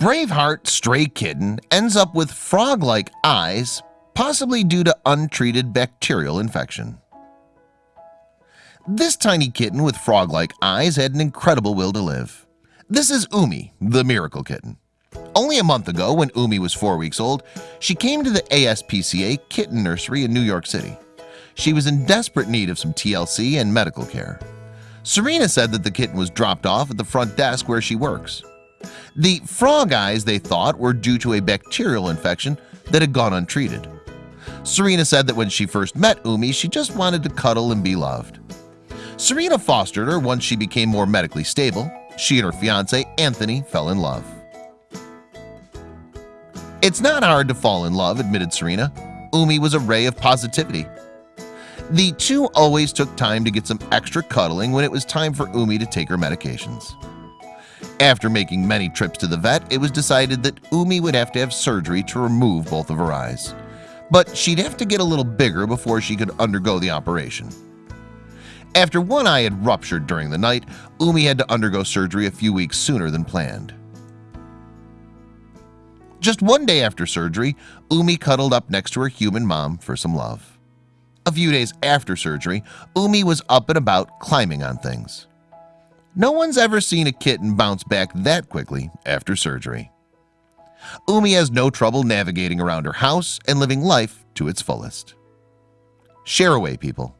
Braveheart stray kitten ends up with frog-like eyes possibly due to untreated bacterial infection. This tiny kitten with frog-like eyes had an incredible will to live. This is Umi the miracle kitten. Only a month ago when Umi was four weeks old She came to the ASPCA kitten nursery in New York City. She was in desperate need of some TLC and medical care. Serena said that the kitten was dropped off at the front desk where she works The frog eyes they thought were due to a bacterial infection that had gone untreated. Serena said that when she first met Umi she just wanted to cuddle and be loved. Serena fostered her once she became more medically stable. She and her fiance Anthony fell in love. It's not hard to fall in love admitted Serena. Umi was a ray of positivity. The two always took time to get some extra cuddling when it was time for Umi to take her medications after making many trips to the vet it was decided that Umi would have to have surgery to remove both of her eyes. But she'd have to get a little bigger before she could undergo the operation. After one eye had ruptured during the night Umi had to undergo surgery a few weeks sooner than planned. Just one day after surgery Umi cuddled up next to her human mom for some love. A few days after surgery Umi was up and about climbing on things no one's ever seen a kitten bounce back that quickly after surgery. Umi has no trouble navigating around her house and living life to its fullest. Share away people